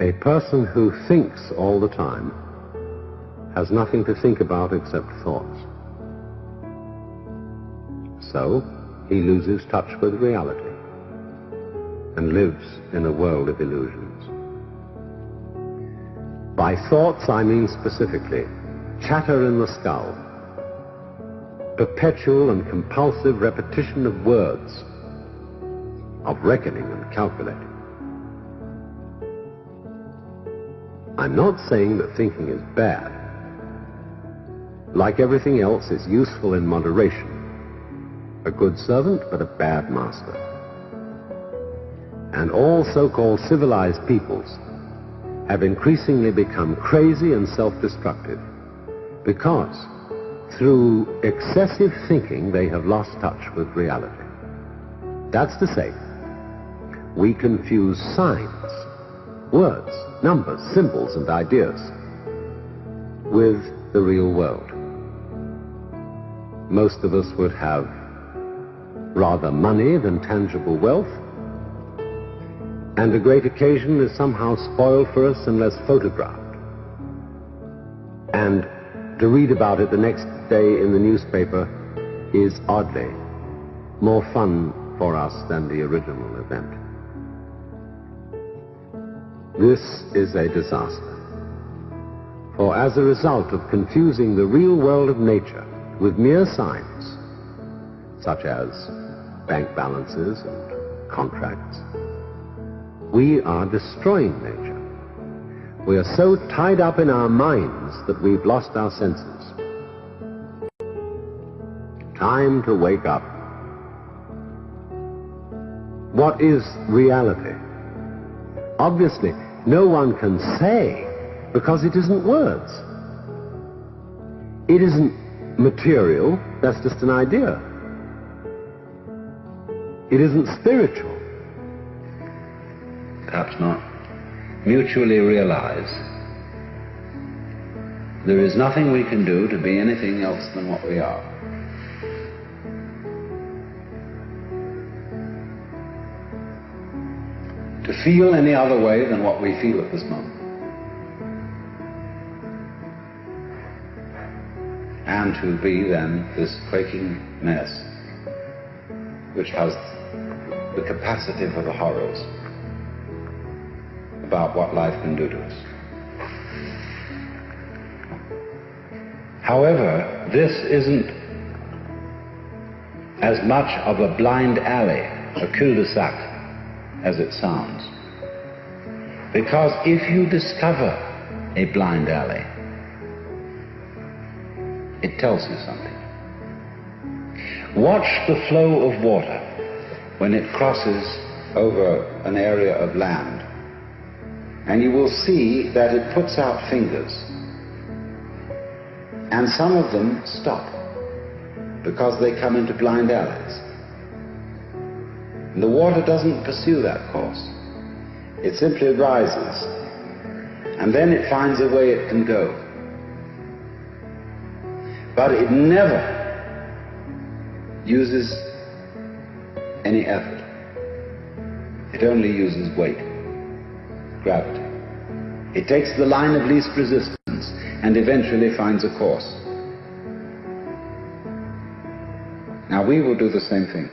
A person who thinks all the time has nothing to think about except thoughts. So, he loses touch with reality and lives in a world of illusions. By thoughts, I mean specifically chatter in the skull, perpetual and compulsive repetition of words, of reckoning and calculating. I'm not saying that thinking is bad. Like everything else, it's useful in moderation. A good servant, but a bad master. And all so-called civilized peoples have increasingly become crazy and self-destructive because through excessive thinking they have lost touch with reality. That's to say, we confuse signs, words, numbers, symbols, and ideas with the real world. Most of us would have rather money than tangible wealth, and a great occasion is somehow spoiled for us unless photographed. And to read about it the next day in the newspaper is oddly more fun for us than the original event. This is a disaster. For as a result of confusing the real world of nature with mere signs, such as bank balances and contracts, we are destroying nature. We are so tied up in our minds that we've lost our senses. Time to wake up. What is reality? Obviously, no one can say because it isn't words. It isn't material, that's just an idea. It isn't spiritual perhaps not, mutually realize there is nothing we can do to be anything else than what we are. To feel any other way than what we feel at this moment. And to be then this quaking mess which has the capacity for the horrors about what life can do to us. However, this isn't as much of a blind alley, a cul-de-sac, as it sounds. Because if you discover a blind alley, it tells you something. Watch the flow of water when it crosses over an area of land and you will see that it puts out fingers. And some of them stop because they come into blind alleys. And the water doesn't pursue that course. It simply rises. And then it finds a way it can go. But it never uses any effort. It only uses weight gravity. It takes the line of least resistance and eventually finds a course. Now we will do the same thing.